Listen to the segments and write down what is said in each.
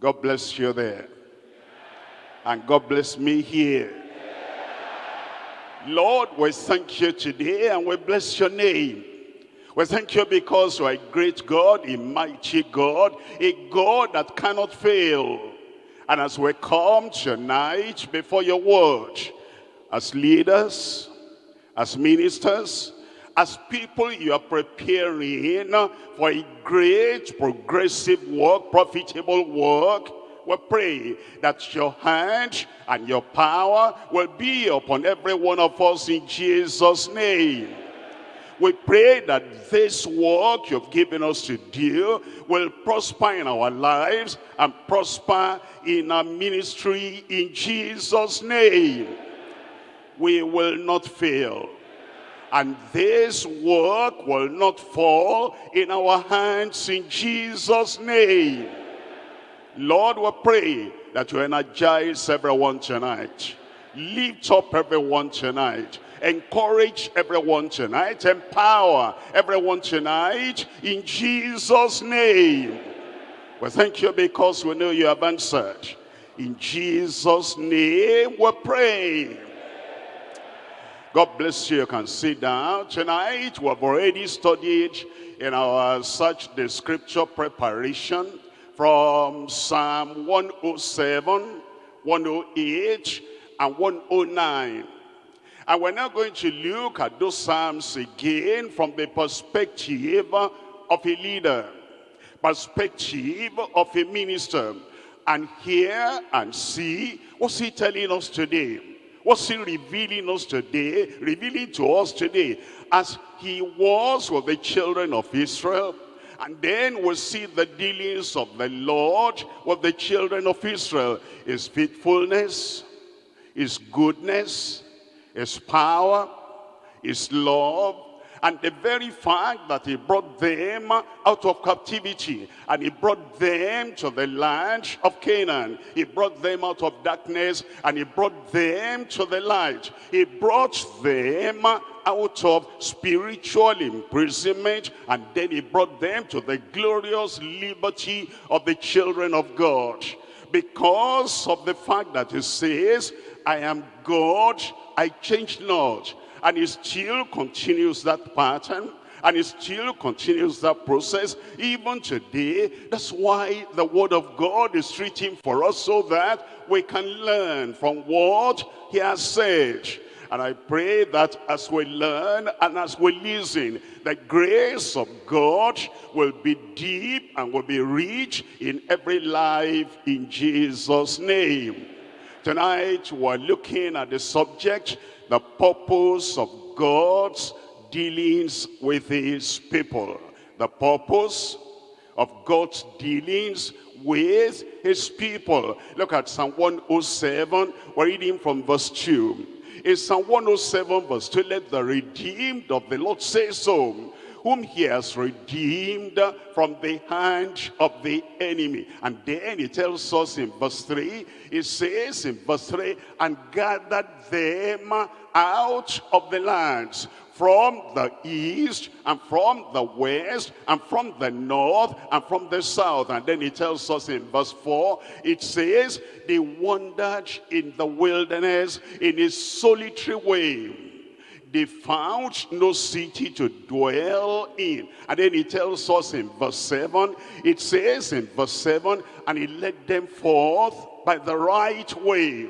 God bless you there. And God bless me here. Lord, we thank you today and we bless your name. We thank you because you are a great God, a mighty God, a God that cannot fail. And as we come tonight before your word, as leaders, as ministers, as people you are preparing for a great progressive work, profitable work, we pray that your hand and your power will be upon every one of us in Jesus' name. We pray that this work you've given us to do will prosper in our lives and prosper in our ministry in Jesus' name. We will not fail and this work will not fall in our hands in Jesus' name. Lord, we pray that you energize everyone tonight. Lift up everyone tonight. Encourage everyone tonight. Empower everyone tonight in Jesus' name. We thank you because we know you have answered. In Jesus' name we pray. God bless you. You can sit down. Tonight, we have already studied in our Search the Scripture preparation from Psalm 107, 108, and 109. And we're now going to look at those Psalms again from the perspective of a leader, perspective of a minister, and hear and see what's he telling us today. What's he revealing us today, revealing to us today, as he was with the children of Israel, and then we'll see the dealings of the Lord with the children of Israel. His faithfulness, his goodness, his power, his love, and the very fact that he brought them out of captivity and he brought them to the land of Canaan. He brought them out of darkness and he brought them to the light. He brought them out of spiritual imprisonment and then he brought them to the glorious liberty of the children of God. Because of the fact that he says, I am God, I change not. And he still continues that pattern. And he still continues that process even today. That's why the word of God is written for us so that we can learn from what he has said. And I pray that as we learn and as we listen, the grace of God will be deep and will be rich in every life in Jesus' name. Tonight we're looking at the subject, the purpose of God's dealings with his people. The purpose of God's dealings with his people. Look at Psalm 107. We're reading from verse 2. In Psalm 107 verse 2, let the redeemed of the Lord say so whom he has redeemed from the hand of the enemy. And then he tells us in verse 3, he says in verse 3, and gathered them out of the lands from the east and from the west and from the north and from the south. And then he tells us in verse 4, it says, they wandered in the wilderness in a solitary way they found no city to dwell in. And then he tells us in verse 7, it says in verse 7, and he led them forth by the right way,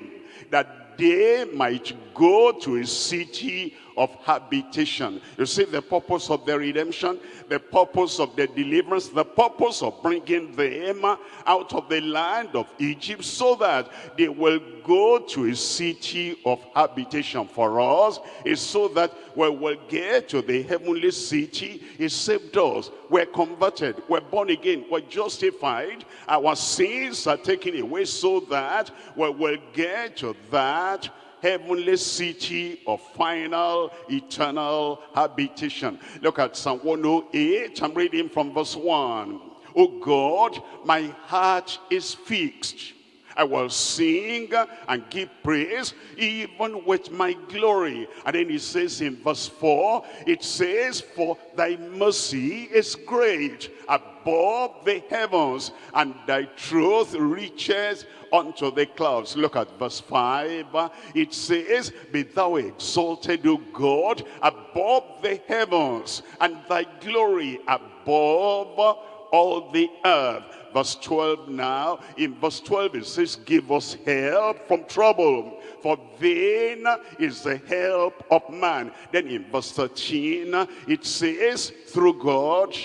that they might go to a city of habitation. You see the purpose of the redemption, the purpose of the deliverance, the purpose of bringing them out of the land of Egypt so that they will go to a city of habitation for us is so that we will get to the heavenly city. He saved us. We're converted. We're born again. We're justified. Our sins are taken away so that we will get to that heavenly city of final eternal habitation. Look at Psalm 108. I'm reading from verse 1. Oh God, my heart is fixed. I will sing and give praise even with my glory. And then he says in verse 4, it says, For thy mercy is great above the heavens, and thy truth reaches unto the clouds. Look at verse 5. It says, Be thou exalted, O God, above the heavens, and thy glory above all the earth. Verse 12 now, in verse 12 it says, Give us help from trouble, for vain is the help of man. Then in verse 13, it says, Through God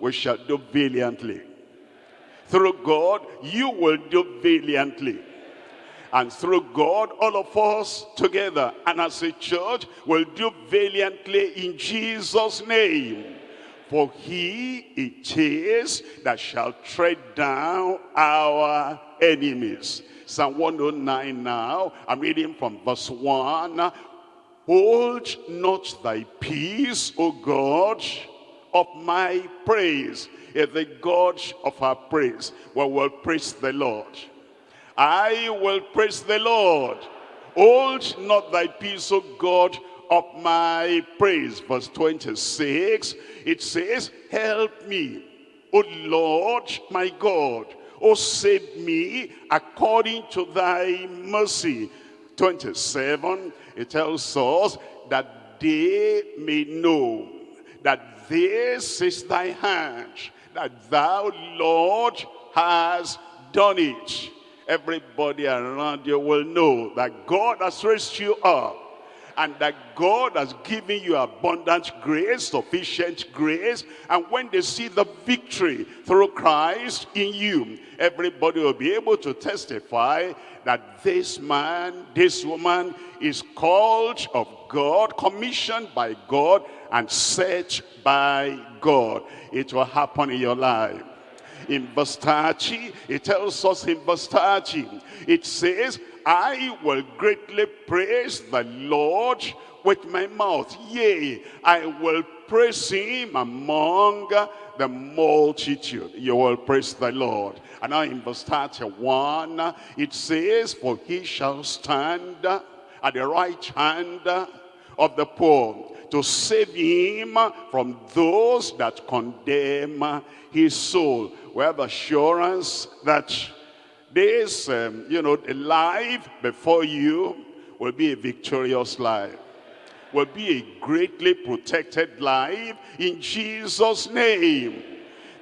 we shall do valiantly. Through God, you will do valiantly. And through God, all of us together and as a church will do valiantly in Jesus' name. For he it is that shall tread down our enemies. Psalm 109 now, I'm reading from verse 1. Hold not thy peace, O God, of my praise. Is the God of our praise. We will praise the Lord. I will praise the Lord. Hold not thy peace, O God, of my praise. Verse 26, it says, Help me, O Lord my God. O save me according to thy mercy. 27, it tells us that they may know that this is thy hand, that thou, Lord, has done it. Everybody around you will know that God has raised you up and that God has given you abundant grace, sufficient grace. And when they see the victory through Christ in you, everybody will be able to testify that this man, this woman is called of God, commissioned by God, and set by God. It will happen in your life in verse 30, it tells us in verse 30, it says, I will greatly praise the Lord with my mouth. Yea, I will praise him among the multitude. You will praise the Lord. And now in verse 31, it says, For he shall stand at the right hand of the poor to save him from those that condemn his soul. We have assurance that this, um, you know, the life before you will be a victorious life. Will be a greatly protected life in Jesus' name.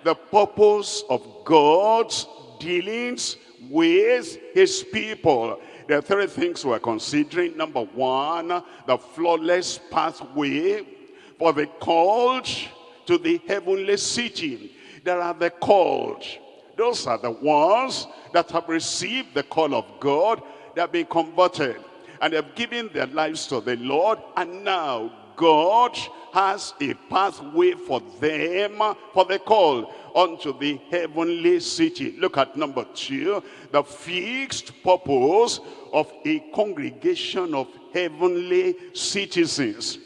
The purpose of God's dealings with his people. There are three things we're considering. Number one, the flawless pathway for the called to the heavenly city. There are the called. Those are the ones that have received the call of God. They have been converted and they have given their lives to the Lord. And now God has a pathway for them for the call unto the heavenly city. Look at number two, the fixed purpose of a congregation of heavenly citizens.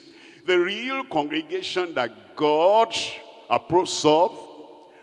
The real congregation that God approves of,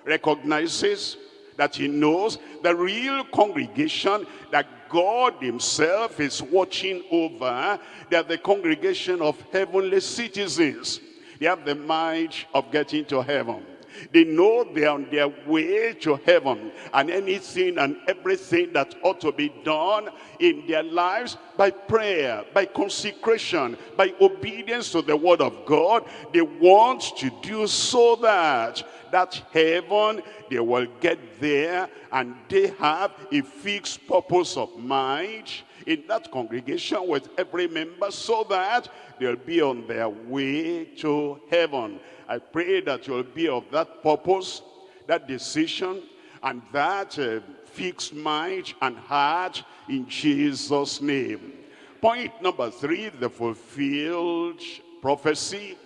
recognizes, that he knows the real congregation that God himself is watching over. Are the congregation of heavenly citizens. They have the mind of getting to heaven. They know they are on their way to heaven. And anything and everything that ought to be done in their lives by prayer, by consecration, by obedience to the word of God, they want to do so that that heaven, they will get there and they have a fixed purpose of mind in that congregation with every member so that they'll be on their way to heaven. I pray that you'll be of that purpose, that decision, and that uh, fixed mind and heart in Jesus' name. Point number three, the fulfilled prophecy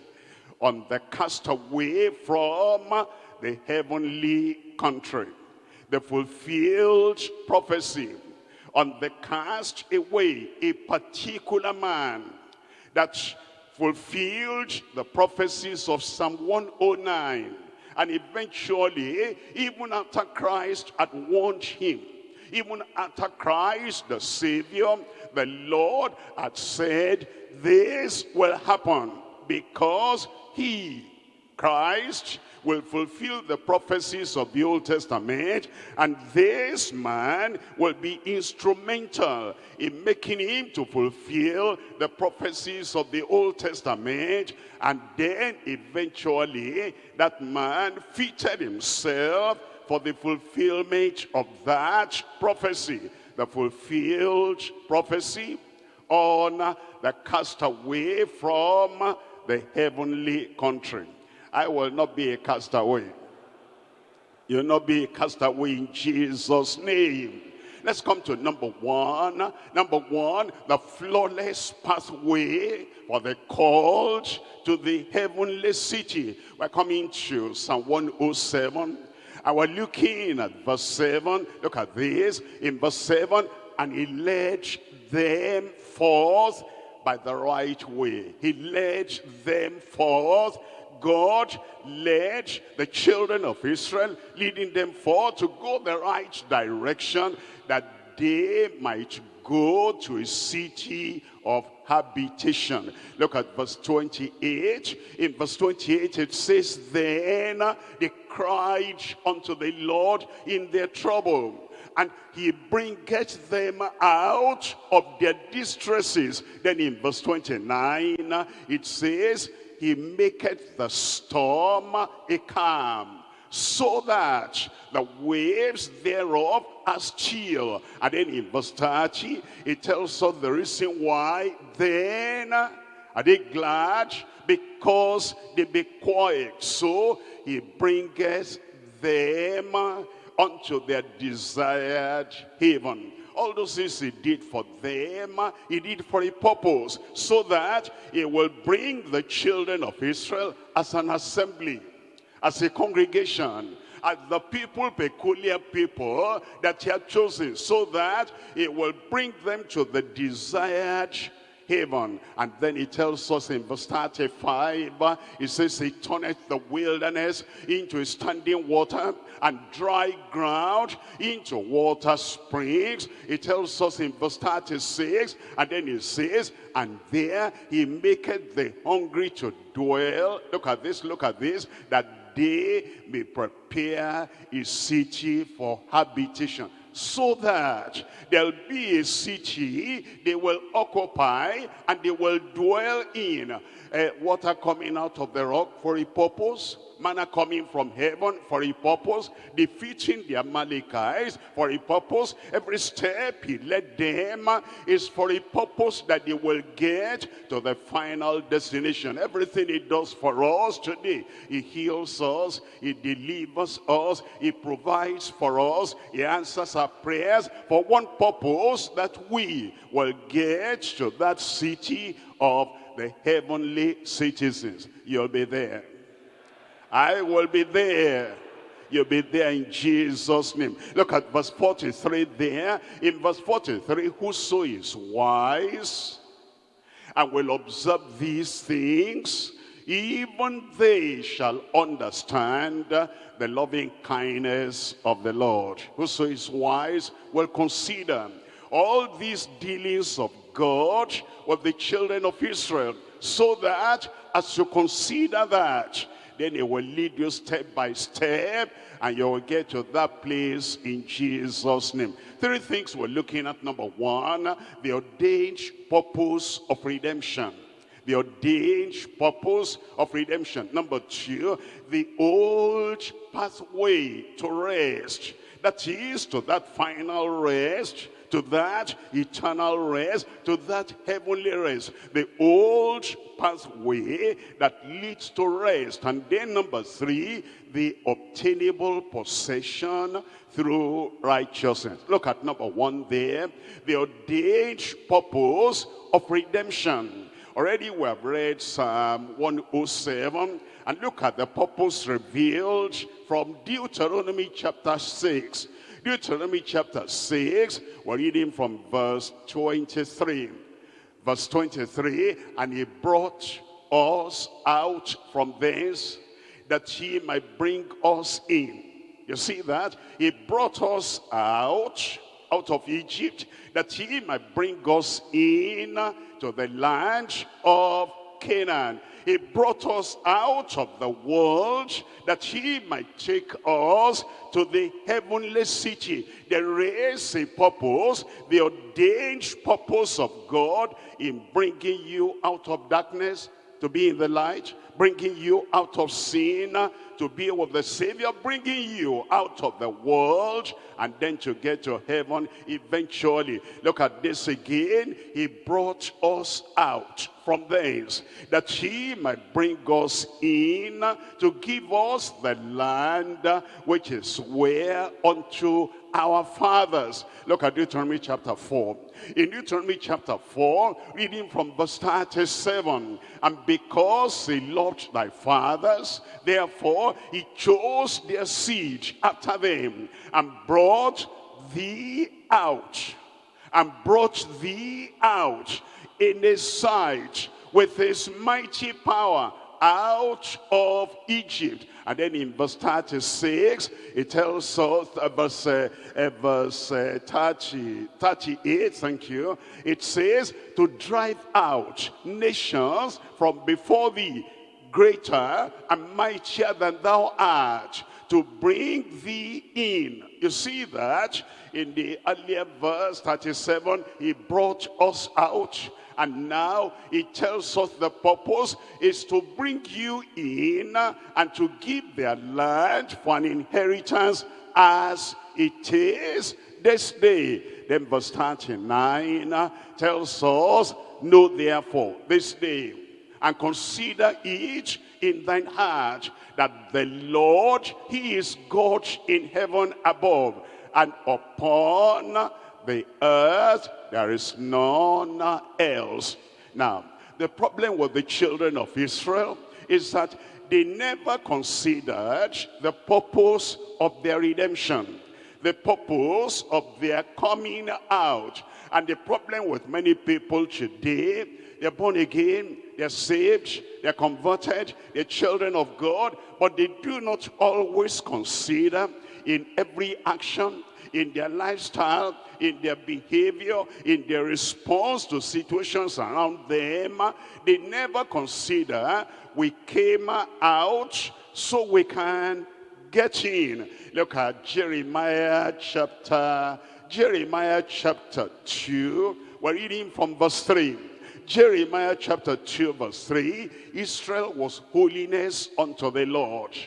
on the castaway from the heavenly country. The fulfilled prophecy on the cast away, a particular man that fulfilled the prophecies of Psalm 109. And eventually, even after Christ had warned him, even after Christ, the Savior, the Lord had said, this will happen because he, Christ, will fulfill the prophecies of the Old Testament. And this man will be instrumental in making him to fulfill the prophecies of the Old Testament. And then eventually that man fitted himself for the fulfillment of that prophecy. The fulfilled prophecy on the castaway from the heavenly country. I will not be a castaway. You'll not be a castaway in Jesus' name. Let's come to number one. Number one, the flawless pathway for the called to the heavenly city. We're coming to Psalm 107. I was looking at verse 7. Look at this. In verse 7, and he led them forth by the right way. He led them forth. God led the children of Israel, leading them forth to go the right direction that they might go to a city of habitation. Look at verse 28. In verse 28 it says, Then they cried unto the Lord in their trouble and he bringeth them out of their distresses. Then in verse 29, it says, he maketh the storm a calm, so that the waves thereof are still. And then in verse 30, it tells us the reason why. Then are they glad? Because they be quiet. So he bringeth them unto their desired haven. All those things he did for them, he did for a purpose, so that he will bring the children of Israel as an assembly, as a congregation, as the people, peculiar people that he had chosen, so that it will bring them to the desired haven. And then he tells us in verse 35, he says, he turneth the wilderness into standing water and dry ground into water springs. He tells us in verse 36, and then he says, and there he maketh the hungry to dwell. Look at this, look at this, that they may prepare a city for habitation so that there'll be a city they will occupy and they will dwell in. Uh, water coming out of the rock for a purpose, manna coming from heaven for a purpose, defeating the Amalekites for a purpose. Every step he led them is for a purpose that they will get to the final destination. Everything he does for us today, he heals us, he delivers us, he provides for us, he answers our prayers for one purpose that we will get to that city of the heavenly citizens. You'll be there. I will be there. You'll be there in Jesus' name. Look at verse 43 there. In verse 43, whoso is wise and will observe these things, even they shall understand the loving kindness of the Lord. Whoso is wise will consider all these dealings of God with the children of Israel, so that as you consider that, then it will lead you step by step and you will get to that place in Jesus' name. Three things we're looking at. Number one, the ordained purpose of redemption. The ordained purpose of redemption. Number two, the old pathway to rest. That is to that final rest to that eternal rest, to that heavenly rest. The old pathway that leads to rest. And then number three, the obtainable possession through righteousness. Look at number one there. The ordained purpose of redemption. Already we have read Psalm 107 and look at the purpose revealed from Deuteronomy chapter 6. Deuteronomy chapter 6, we're reading from verse 23. Verse 23, and he brought us out from thence that he might bring us in. You see that? He brought us out, out of Egypt, that he might bring us in to the land of Canaan. He brought us out of the world that he might take us to the heavenly city. There is a purpose, the ordained purpose of God in bringing you out of darkness to be in the light, bringing you out of sin to be with the Savior, bringing you out of the world and then to get to heaven eventually. Look at this again. He brought us out from thence that he might bring us in to give us the land which is where unto our fathers. Look at Deuteronomy chapter 4. In Deuteronomy chapter 4, reading from verse 37, And because he loved thy fathers, therefore he chose their seed after them, and brought thee out, and brought thee out in his sight with his mighty power out of Egypt. And then in verse 36, it tells us, uh, verse, uh, uh, verse uh, 30, 38, thank you, it says, to drive out nations from before thee, greater and mightier than thou art, to bring thee in. You see that in the earlier verse 37, he brought us out and now it tells us the purpose is to bring you in and to give their land for an inheritance as it is this day. Then verse 39 tells us, Know therefore this day and consider it in thine heart that the Lord, he is God in heaven above and upon the earth, there is none else. Now, the problem with the children of Israel is that they never considered the purpose of their redemption, the purpose of their coming out. And the problem with many people today, they're born again, they're saved, they're converted, they're children of God, but they do not always consider in every action, in their lifestyle, in their behavior, in their response to situations around them. They never consider we came out so we can get in. Look at Jeremiah chapter, Jeremiah chapter 2. We're reading from verse 3. Jeremiah chapter 2 verse 3. Israel was holiness unto the Lord.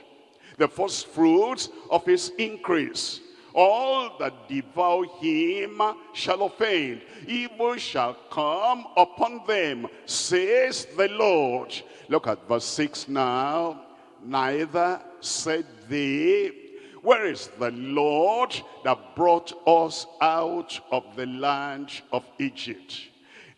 The first fruits of his increase all that devour him shall offend. Evil shall come upon them, says the Lord. Look at verse 6 now. Neither said they, where is the Lord that brought us out of the land of Egypt?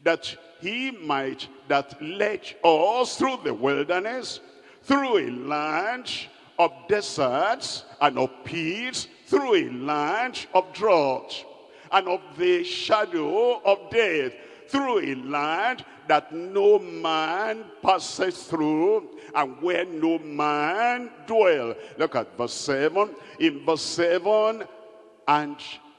That he might, that led us through the wilderness, through a land of deserts and of peace, through a land of drought and of the shadow of death, through a land that no man passes through and where no man dwell. Look at verse 7. In verse 7, and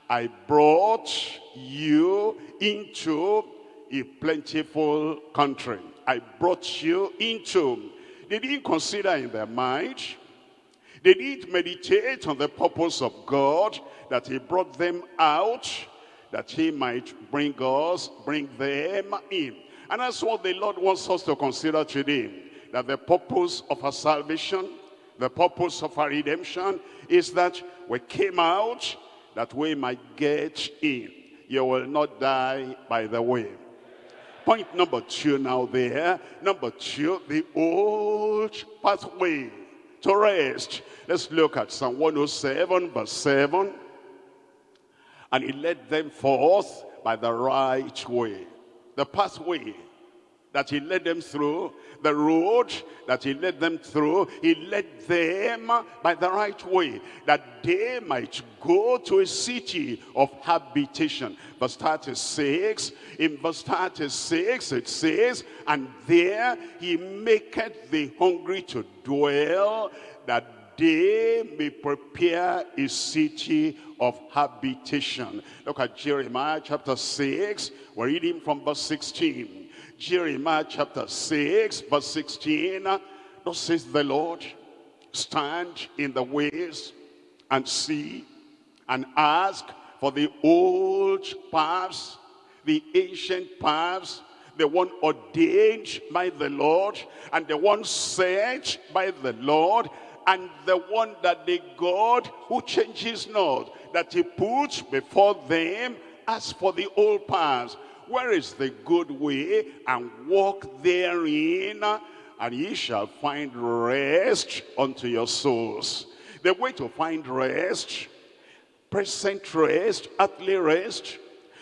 I brought you into a plentiful country. I brought you into. They didn't consider in their mind they did meditate on the purpose of God, that he brought them out, that he might bring us, bring them in. And that's what the Lord wants us to consider today. That the purpose of our salvation, the purpose of our redemption, is that we came out that we might get in. You will not die by the way. Point number two now there. Number two, the old pathway to rest. Let's look at Psalm 107 verse 7. And he led them forth by the right way. The pathway that he led them through, the road that he led them through, he led them by the right way, that they might go to a city of habitation. Verse 36, in verse 36 it says, And there he maketh the hungry to dwell, that they may prepare a city of habitation. Look at Jeremiah chapter 6. We're reading from verse 16. Jeremiah chapter 6, verse 16, thus says the Lord, stand in the ways and see and ask for the old paths, the ancient paths, the one ordained by the Lord, and the one set by the Lord, and the one that the God who changes not, that he puts before them as for the old paths. Where is the good way? And walk therein, and ye shall find rest unto your souls. The way to find rest, present rest, earthly rest,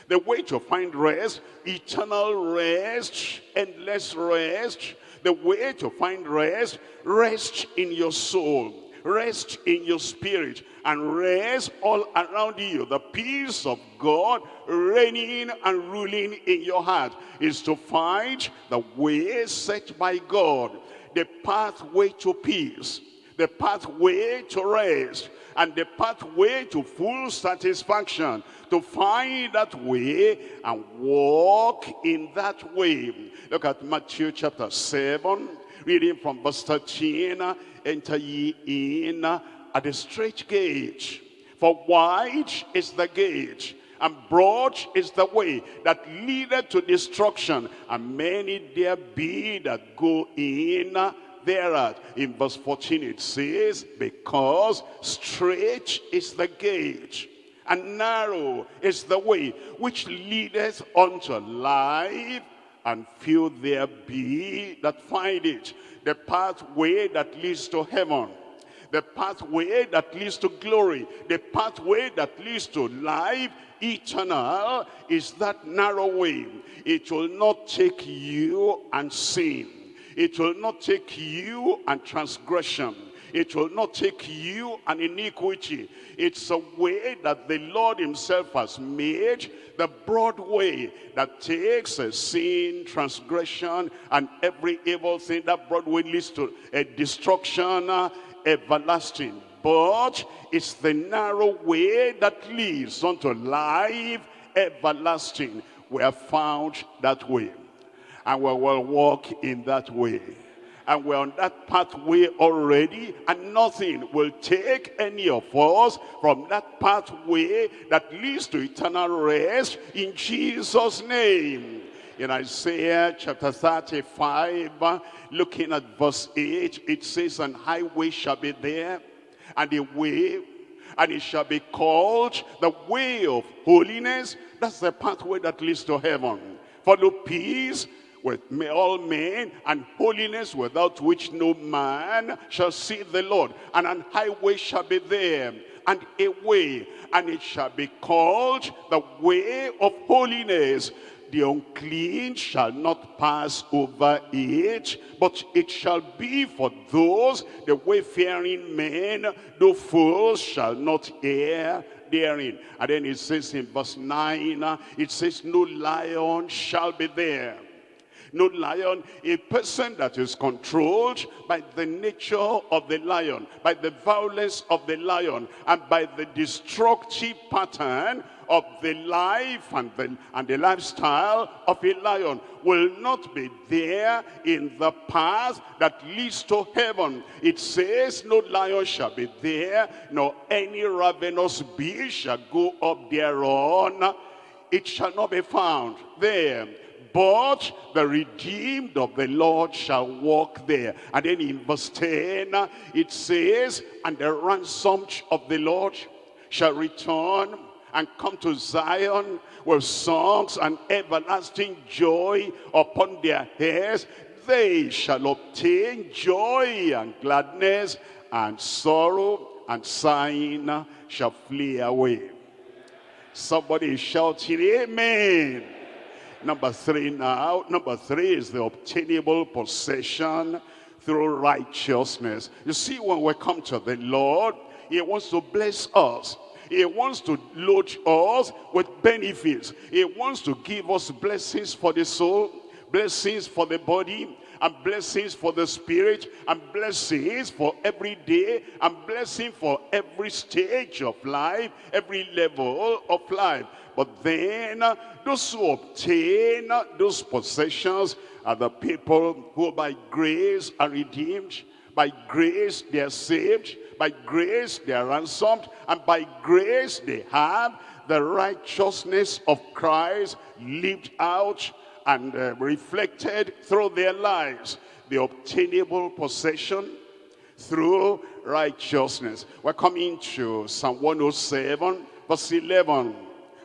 the way to find rest, eternal rest, endless rest. The way to find rest, rest in your soul, rest in your spirit, and rest all around you. The peace of God reigning and ruling in your heart is to find the way set by God, the pathway to peace, the pathway to rest, and the pathway to full satisfaction to find that way and walk in that way look at matthew chapter 7 reading from verse 13 enter ye in at the straight gate for wide is the gate and broad is the way that leadeth to destruction and many there be that go in thereat. In verse 14 it says, because straight is the gate, and narrow is the way which leadeth unto life, and few there be that find it. The pathway that leads to heaven, the pathway that leads to glory, the pathway that leads to life eternal is that narrow way. It will not take you and sin. It will not take you and transgression. It will not take you and iniquity. It's a way that the Lord himself has made, the broad way that takes a sin, transgression, and every evil thing. That broad way leads to a destruction, uh, everlasting. But it's the narrow way that leads unto life everlasting. We have found that way and we will walk in that way. And we're on that pathway already, and nothing will take any of us from that pathway that leads to eternal rest in Jesus' name. In Isaiah chapter 35, looking at verse 8, it says, An highway shall be there, and a way, and it shall be called the way of holiness. That's the pathway that leads to heaven. Follow peace with all men and holiness without which no man shall see the Lord. And an highway shall be there and a way and it shall be called the way of holiness. The unclean shall not pass over it, but it shall be for those, the wayfaring men, the fools shall not err therein. And then it says in verse 9, it says, no lion shall be there no lion, a person that is controlled by the nature of the lion, by the violence of the lion, and by the destructive pattern of the life and the, and the lifestyle of a lion will not be there in the path that leads to heaven. It says, no lion shall be there, nor any ravenous beast shall go up thereon. It shall not be found there but the redeemed of the Lord shall walk there. And then in verse 10, it says, and the ransomed of the Lord shall return and come to Zion with songs and everlasting joy upon their heads. They shall obtain joy and gladness and sorrow and sighing shall flee away. Somebody shouting, Amen. Number three now. Number three is the obtainable possession through righteousness. You see, when we come to the Lord, he wants to bless us. He wants to load us with benefits. He wants to give us blessings for the soul, blessings for the body, and blessings for the spirit and blessings for every day and blessing for every stage of life, every level of life. But then those who obtain those possessions are the people who by grace are redeemed, by grace they are saved, by grace they are ransomed, and by grace they have the righteousness of Christ lived out and uh, reflected through their lives. The obtainable possession through righteousness. We're coming to Psalm 107, verse 11.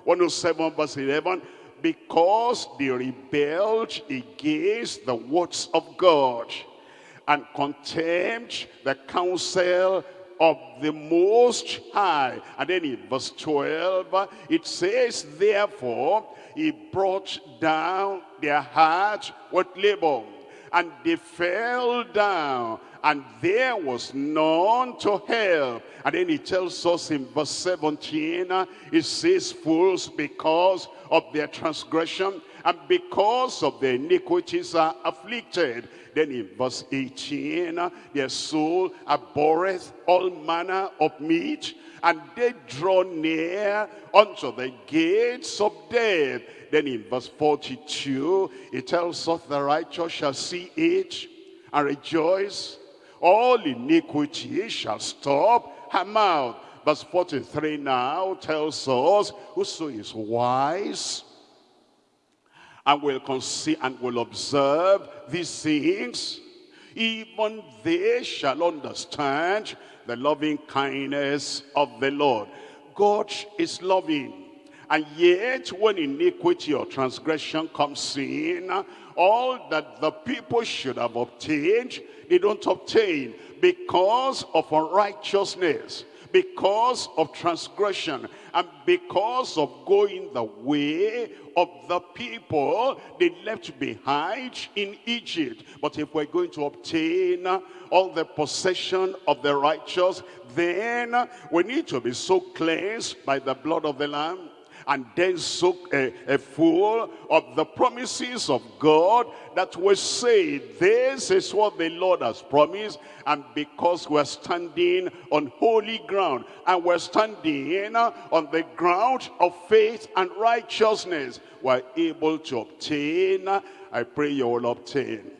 107, verse 11. Because they rebelled against the words of God and contempt the counsel of the Most High. And then in verse 12, it says, Therefore, he brought down their heart with labor, and they fell down, and there was none to help. And then he tells us in verse 17, it says, Fools, because of their transgression, and because of their iniquities are afflicted. Then in verse 18, their soul abhorreth all manner of meat, and they draw near unto the gates of death. Then in verse 42, it tells us the righteous shall see it and rejoice. All iniquity shall stop her mouth. Verse 43 now tells us, whoso is wise and will conceive and will observe these things, even they shall understand the loving kindness of the Lord. God is loving. And yet, when iniquity or transgression comes in, all that the people should have obtained, they don't obtain because of unrighteousness because of transgression and because of going the way of the people they left behind in Egypt. But if we're going to obtain all the possession of the righteous, then we need to be so cleansed by the blood of the Lamb and then so a, a full of the promises of God that we say this is what the Lord has promised. And because we're standing on holy ground and we're standing on the ground of faith and righteousness we're able to obtain I pray you will obtain.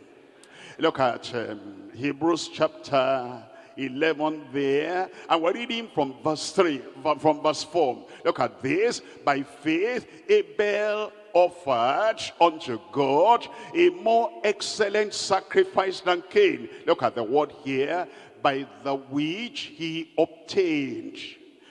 Look at um, Hebrews chapter 11 there. And we're reading from verse 3, from verse 4. Look at this. By faith, Abel offered unto God a more excellent sacrifice than Cain. Look at the word here. By the which he obtained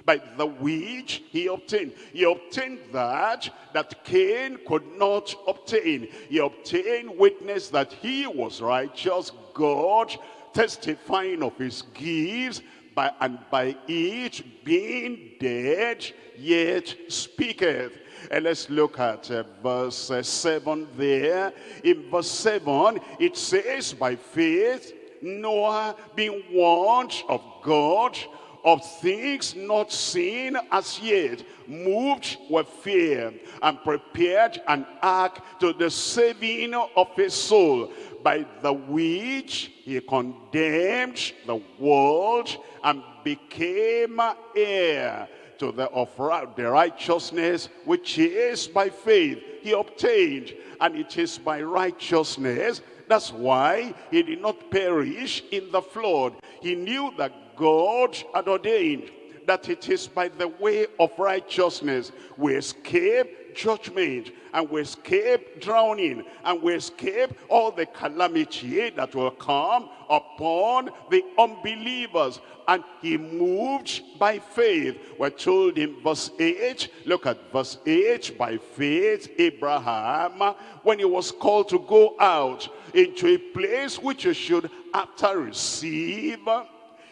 by the which he obtained. He obtained that that Cain could not obtain. He obtained witness that he was righteous. God testifying of his gifts, by, and by each being dead, yet speaketh. And let's look at uh, verse uh, 7 there. In verse 7, it says, By faith, Noah being warned of God, of things not seen as yet, moved with fear, and prepared an ark to the saving of his soul by the which he condemned the world and became heir to the of the righteousness which is by faith he obtained. And it is by righteousness that's why he did not perish in the flood. He knew that god had ordained that it is by the way of righteousness we escape judgment and we escape drowning and we escape all the calamity that will come upon the unbelievers. And he moved by faith. We're told in verse 8 look at verse 8 by faith abraham when he was called to go out into a place which he should after receive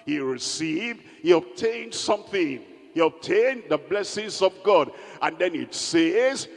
he received he obtained something. He obtained the blessings of God. And then it says,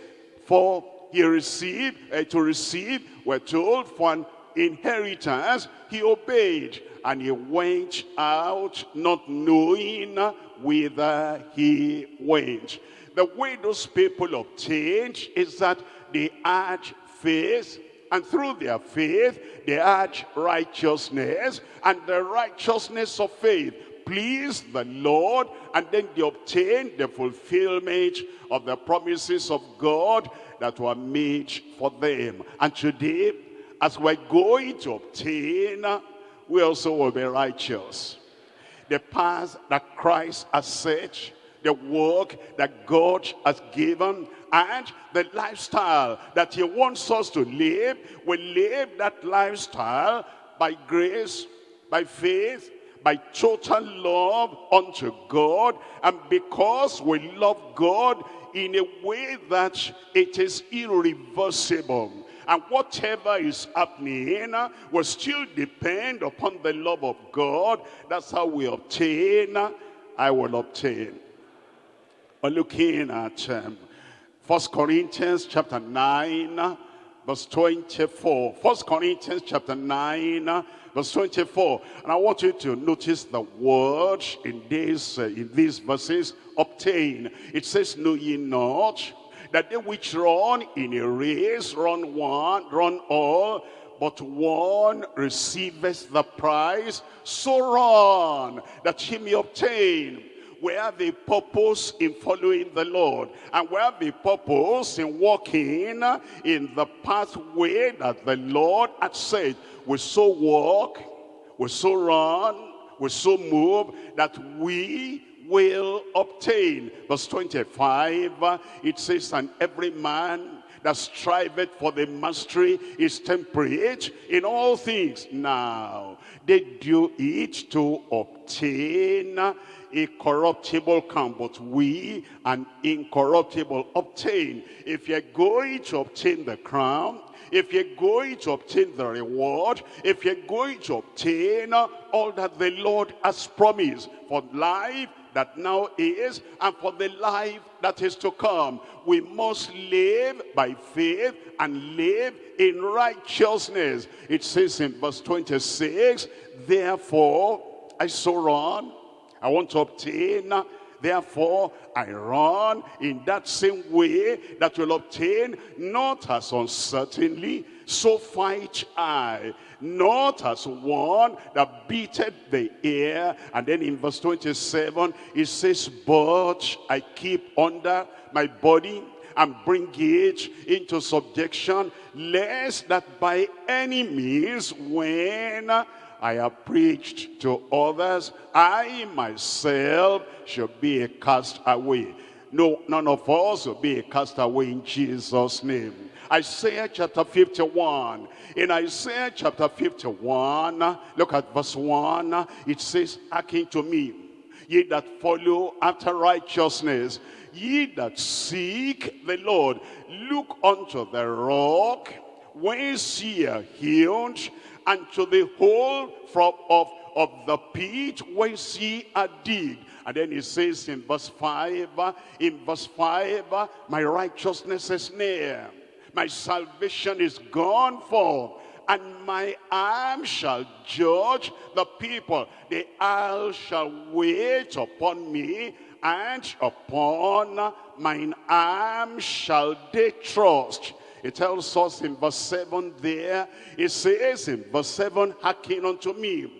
for he received, uh, to receive, we're told, for an inheritance, he obeyed. And he went out not knowing whither he went. The way those people obtained is that they had faith And through their faith, they had righteousness, and the righteousness of faith pleased the Lord, and then they obtained the fulfillment of the promises of God that were made for them. And today, as we're going to obtain, we also will be righteous. The path that Christ has set, the work that God has given, and the lifestyle that he wants us to live, we live that lifestyle by grace, by faith, by total love unto God, and because we love God in a way that it is irreversible. And whatever is happening will still depend upon the love of God. That's how we obtain, I will obtain. We're looking at um, 1 Corinthians chapter 9, verse 24. 1 Corinthians chapter 9, verse 24. And I want you to notice the word in, this, uh, in these verses, obtain. It says, know ye not that they which run in a race run one, run all, but one receiveth the prize. So run that he may obtain. Where the purpose in following the Lord. And where the purpose in walking in the pathway that the Lord had said. We so walk, we so run, we so move that we will obtain. Verse 25, it says, And every man that striveth for the mastery is temperate in all things. Now, they do it to obtain a corruptible crown, but we an incorruptible obtain. If you're going to obtain the crown, if you're going to obtain the reward, if you're going to obtain all that the Lord has promised for life that now is and for the life that is to come. We must live by faith and live in righteousness. It says in verse 26, Therefore I so run, I want to obtain Therefore, I run in that same way that will obtain, not as uncertainly, so fight I not as one that beateth the air. And then in verse 27, it says, But I keep under my body and bring it into subjection, lest that by any means, when I have preached to others, I myself should be a castaway. No, none of us will be a castaway in Jesus' name. Isaiah chapter 51. In Isaiah chapter 51, look at verse 1. It says, Hearken to me, ye that follow after righteousness, ye that seek the Lord, look unto the rock, whence ye are healed, and to the hole from of, of the pit whence ye are digged. And then he says in verse 5, in verse 5, my righteousness is near my salvation is gone for and my arm shall judge the people. The isle shall wait upon me, and upon mine arm shall they trust. It tells us in verse 7 there, it says in verse 7, hearken unto me,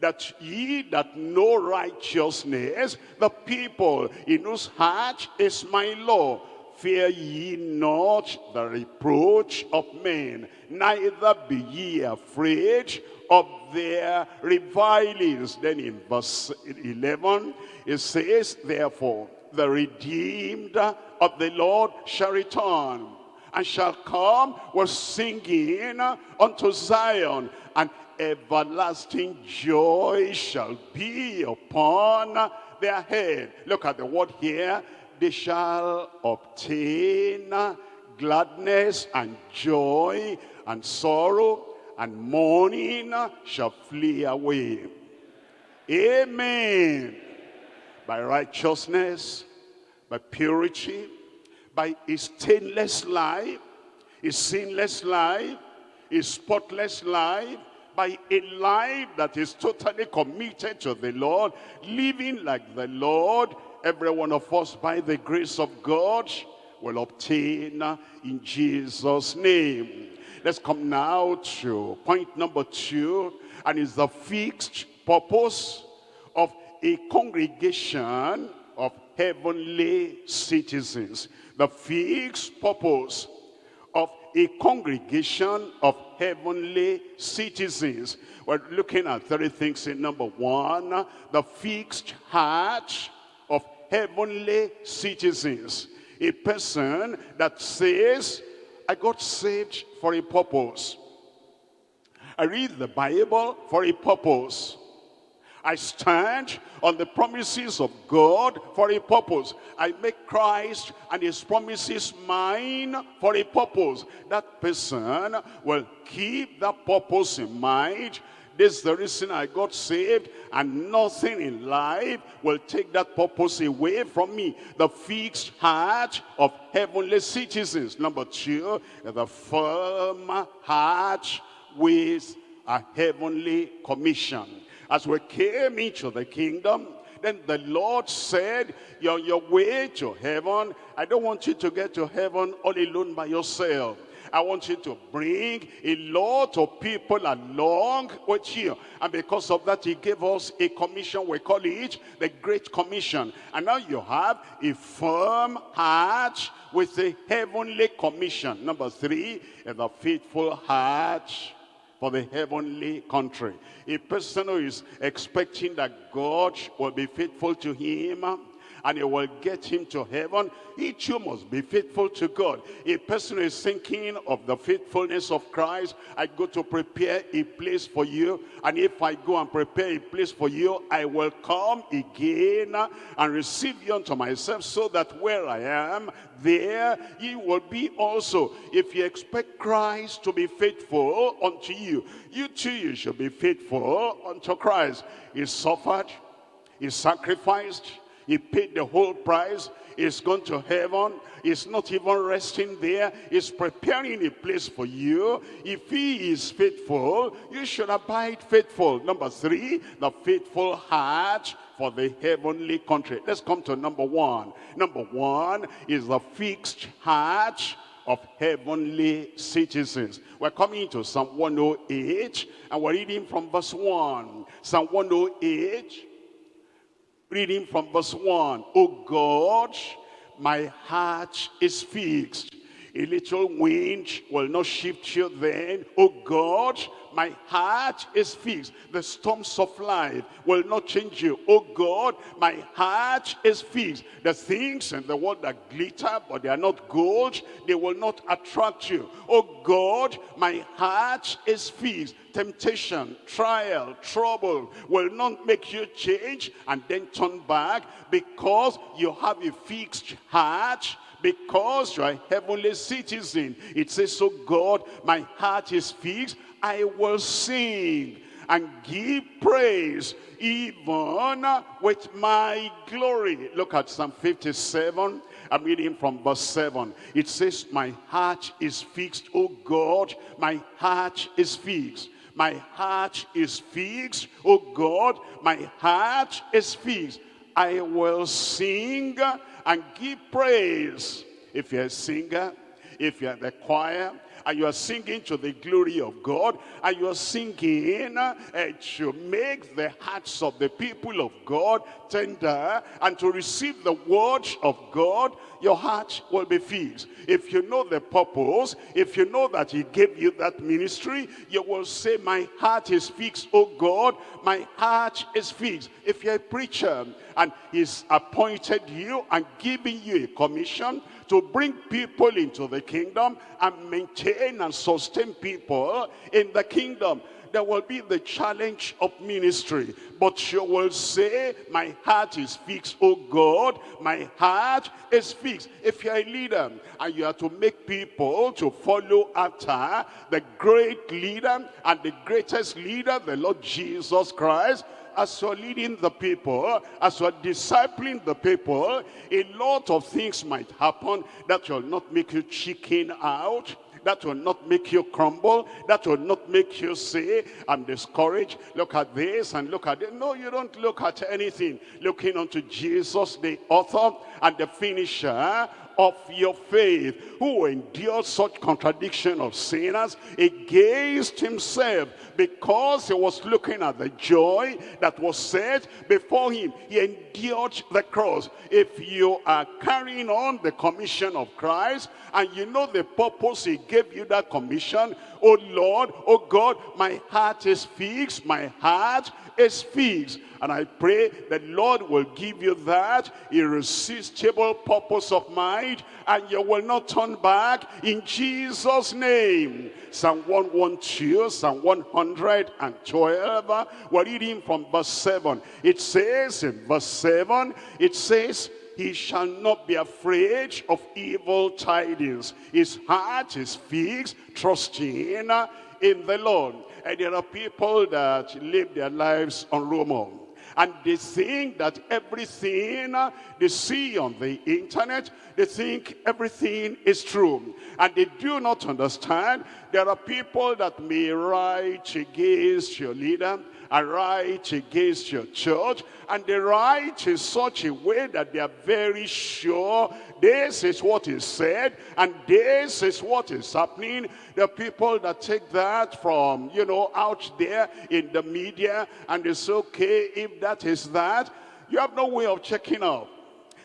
that ye that know righteousness, the people in whose heart is my law, Fear ye not the reproach of men, neither be ye afraid of their revilings. Then in verse 11, it says, Therefore, the redeemed of the Lord shall return, and shall come with singing unto Zion, and everlasting joy shall be upon their head. Look at the word here, they shall obtain gladness and joy and sorrow and mourning shall flee away. Amen. By righteousness, by purity, by a stainless life, a sinless life, a spotless life, by a life that is totally committed to the Lord, living like the Lord, every one of us, by the grace of God, will obtain in Jesus' name. Let's come now to point number two, and it's the fixed purpose of a congregation of heavenly citizens. The fixed purpose of a congregation of heavenly citizens. We're looking at three things in number one, the fixed heart of heavenly citizens. A person that says, I got saved for a purpose. I read the Bible for a purpose. I stand on the promises of God for a purpose. I make Christ and his promises mine for a purpose. That person will keep that purpose in mind. This is the reason I got saved and nothing in life will take that purpose away from me. The fixed heart of heavenly citizens. Number two, the firm heart with a heavenly commission. As we came into the kingdom, then the Lord said, you're on your way to heaven. I don't want you to get to heaven all alone by yourself. I want you to bring a lot of people along with you. And because of that, he gave us a commission. We call it the Great Commission. And now you have a firm heart with a heavenly commission. Number three, the faithful heart for the heavenly country. A person who is expecting that God will be faithful to him and he will get him to heaven, each you must be faithful to God. A person is thinking of the faithfulness of Christ, I go to prepare a place for you, and if I go and prepare a place for you, I will come again and receive you unto myself, so that where I am, there you will be also. If you expect Christ to be faithful unto you, you too you should be faithful unto Christ. He suffered, he sacrificed, he paid the whole price. He's gone to heaven. He's not even resting there. He's preparing a place for you. If he is faithful, you should abide faithful. Number three, the faithful heart for the heavenly country. Let's come to number one. Number one is the fixed heart of heavenly citizens. We're coming to Psalm 108 and we're reading from verse 1. Psalm 108 Reading from verse 1. Oh God, my heart is fixed. A little wind will not shift you then. Oh God, my heart is fixed. The storms of life will not change you. Oh God, my heart is fixed. The things in the world that glitter, but they are not gold, they will not attract you. Oh God, my heart is fixed temptation, trial, trouble will not make you change and then turn back because you have a fixed heart because you are heavenly citizen. It says, so God, my heart is fixed. I will sing and give praise even with my glory. Look at Psalm 57. I'm reading from verse 7. It says, my heart is fixed, oh God, my heart is fixed. My heart is fixed. Oh God, my heart is fixed. I will sing and give praise. If you're a singer, if you're the choir, and you are singing to the glory of God and you are singing uh, to make the hearts of the people of God tender and to receive the word of God your heart will be fixed. If you know the purpose, if you know that he gave you that ministry, you will say, my heart is fixed, oh God, my heart is fixed. If you're a preacher and he's appointed you and giving you a commission to bring people into the kingdom and maintain and sustain people in the kingdom, there will be the challenge of ministry. But you will say, my heart is fixed, oh God, my heart is fixed. If you're a leader and you are to make people to follow after the great leader and the greatest leader, the Lord Jesus Christ, as you're leading the people, as you're discipling the people, a lot of things might happen that will not make you chicken out, that will not make you crumble. That will not make you say, I'm discouraged. Look at this and look at it. No, you don't look at anything. Looking unto Jesus, the author and the finisher of your faith, who endured such contradiction of sinners against himself, because he was looking at the joy that was set before him. He endured the cross. If you are carrying on the commission of Christ, and you know the purpose he gave you that commission, oh Lord, oh God, my heart is fixed, my heart is fixed. And I pray that Lord will give you that irresistible purpose of mind and you will not turn back in Jesus' name. Psalm 112, Psalm 112, we're reading from verse 7. It says in verse 7, it says, he shall not be afraid of evil tidings. His heart is fixed, trusting in the Lord. And there are people that live their lives on rumor. And they think that everything they see on the internet, they think everything is true. And they do not understand there are people that may write against your leader, and write against your church, and they write in such a way that they are very sure this is what is said, and this is what is happening. The people that take that from, you know, out there in the media, and it's okay if that is that, you have no way of checking out.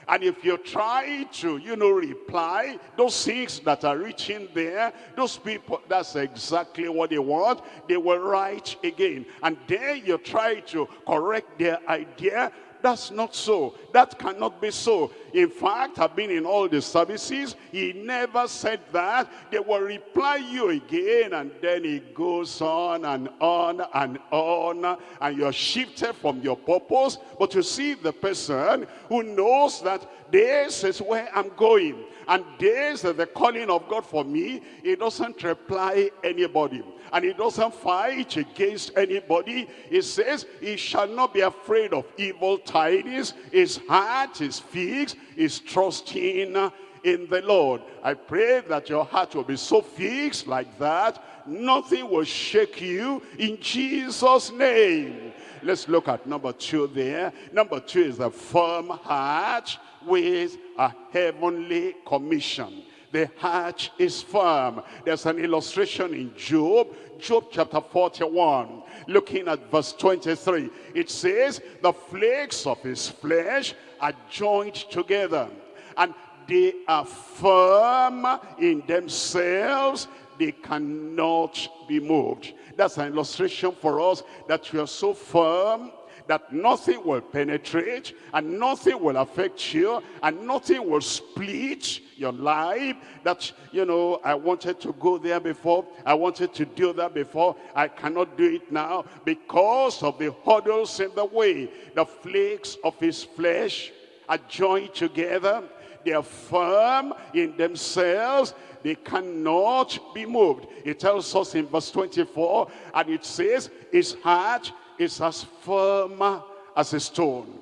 And if you try to, you know, reply, those things that are reaching there, those people, that's exactly what they want. They will write again. And then you try to correct their idea. That's not so. That cannot be so. In fact, I've been in all the services. He never said that. They will reply you again and then it goes on and on and on. And you're shifted from your purpose. But you see the person who knows that this is where I'm going. And this is the calling of God for me. He doesn't reply anybody and he doesn't fight against anybody. He says he shall not be afraid of evil tidings. His heart is fixed, is trusting in the Lord. I pray that your heart will be so fixed like that, nothing will shake you in Jesus' name. Let's look at number two there. Number two is a firm heart with a heavenly commission the heart is firm. There's an illustration in Job, Job chapter 41, looking at verse 23. It says, the flakes of his flesh are joined together, and they are firm in themselves. They cannot be moved. That's an illustration for us that we are so firm that nothing will penetrate and nothing will affect you and nothing will split your life that you know i wanted to go there before i wanted to do that before i cannot do it now because of the hurdles in the way. The flakes of his flesh are joined together. They are firm in themselves. They cannot be moved. It tells us in verse 24 and it says his heart is as firm as a stone.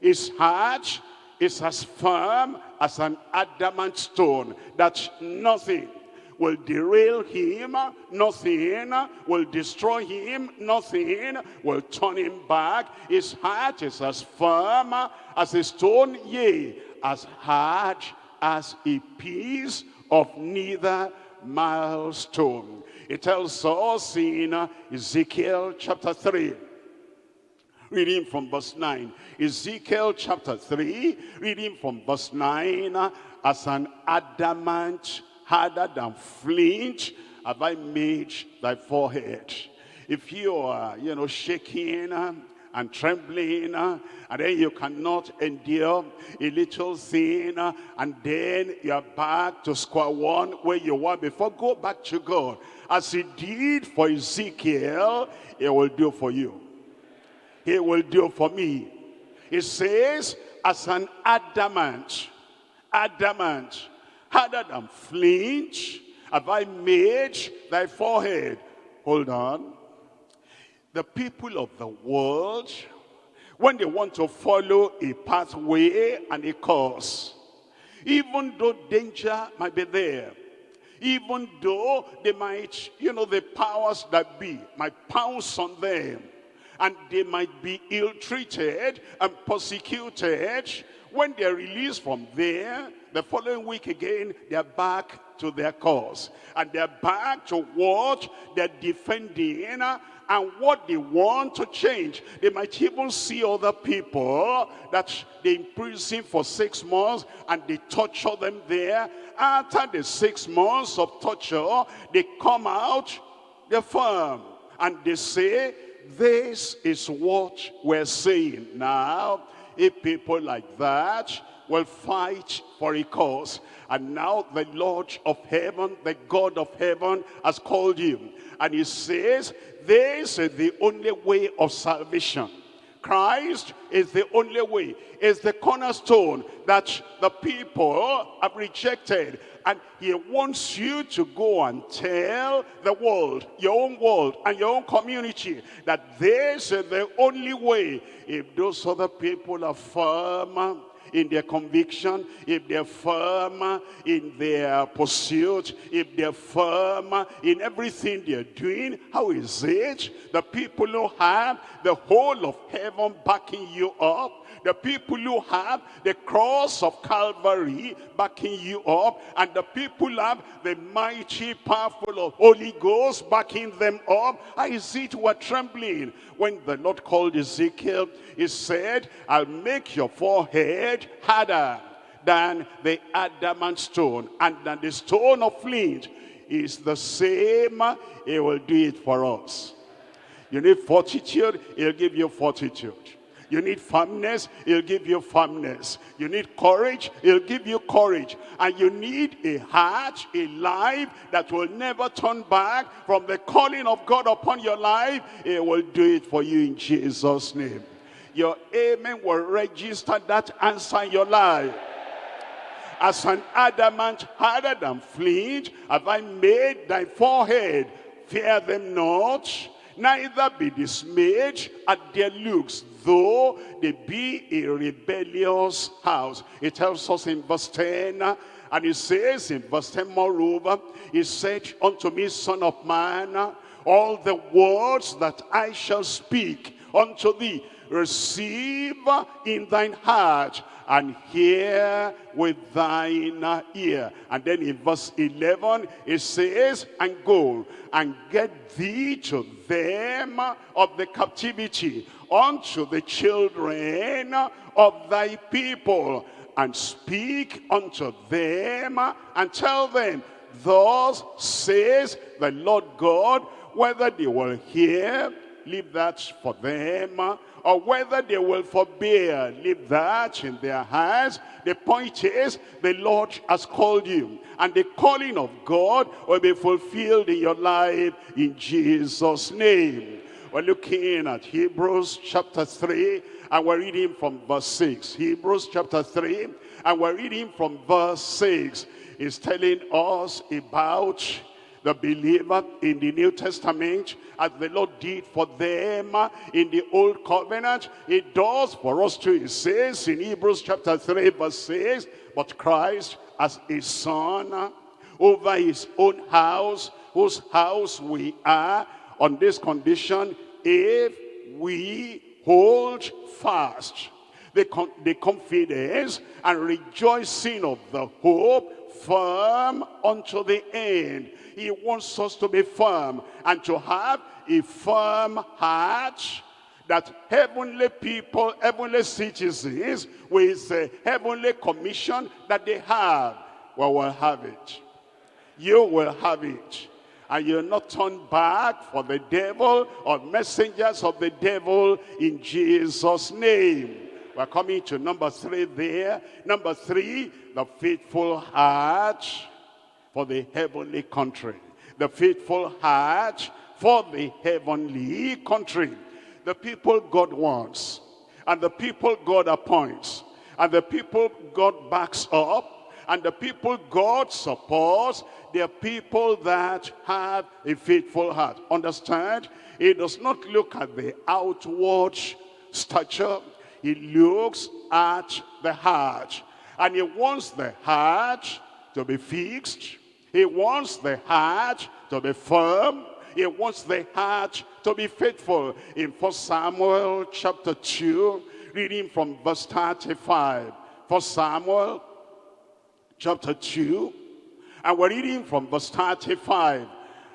His heart is as firm as an adamant stone that nothing will derail him, nothing will destroy him, nothing will turn him back. His heart is as firm as a stone, yea, as hard as a piece of neither milestone. It tells us in Ezekiel chapter 3, reading from verse 9. Ezekiel chapter 3, reading from verse 9. As an adamant harder than flint have I made thy forehead. If you are, you know, shaking and trembling and then you cannot endure a little thing and then you're back to square one where you were before go back to God as he did for Ezekiel he will do for you he will do for me. He says, as an adamant, adamant, harder than flint, have I made thy forehead. Hold on. The people of the world, when they want to follow a pathway and a course, even though danger might be there, even though they might, you know, the powers that be might pounce on them, and they might be ill-treated and persecuted. When they're released from there, the following week again, they're back to their cause. And they're back to what they're defending and what they want to change. They might even see other people that they imprison for six months and they torture them there. After the six months of torture, they come out, they're firm. And they say, this is what we're saying. Now, if people like that will fight for a cause, and now the Lord of heaven, the God of heaven has called you. And he says, this is the only way of salvation. Christ is the only way, is the cornerstone that the people have rejected. And he wants you to go and tell the world, your own world and your own community, that this is the only way. If those other people are firm, in their conviction, if they're firm in their pursuit, if they're firm in everything they're doing, how is it the people who have the whole of heaven backing you up, the people who have the cross of Calvary backing you up, and the people have the mighty, powerful Holy Ghost backing them up. I see it were trembling. When the Lord called Ezekiel, he said, I'll make your forehead harder than the adamant stone, and than the stone of flint is the same. He will do it for us. You need fortitude, he'll give you fortitude. You need firmness, he'll give you firmness. You need courage, he'll give you courage. And you need a heart, a life that will never turn back from the calling of God upon your life. He will do it for you in Jesus' name. Your amen will register that answer in your life as an adamant harder than flint have I made thy forehead. Fear them not, neither be dismayed at their looks, though they be a rebellious house. It tells us in verse 10, and it says in verse 10, moreover, he said unto me, son of man, all the words that I shall speak unto thee, receive in thine heart and hear with thine ear. And then in verse 11, it says, and go and get thee to them of the captivity, unto the children of thy people, and speak unto them, and tell them, thus says the Lord God, whether they will hear, leave that for them, or whether they will forbear, leave that in their hands. The point is, the Lord has called you. And the calling of God will be fulfilled in your life in Jesus' name. We're looking at Hebrews chapter 3, and we're reading from verse 6. Hebrews chapter 3, and we're reading from verse 6. It's telling us about the believer in the New Testament as the Lord did for them in the Old Covenant. It does for us too. It says in Hebrews chapter 3 verse 6, But Christ as a son over his own house, whose house we are, on this condition, if we hold fast the, the confidence and rejoicing of the hope firm unto the end. He wants us to be firm and to have a firm heart that heavenly people, heavenly citizens with a heavenly commission that they have, well, will have it. You will have it. And you'll not turn back for the devil or messengers of the devil in Jesus' name. We're coming to number three there. Number three, the faithful heart for the heavenly country. The faithful heart for the heavenly country. The people God wants and the people God appoints and the people God backs up and the people God supports, they are people that have a faithful heart. Understand? It does not look at the outward stature. He looks at the heart. And he wants the heart to be fixed. He wants the heart to be firm. He wants the heart to be faithful. In 1 Samuel chapter 2, reading from verse 35. for Samuel chapter 2, and we're reading from verse 35.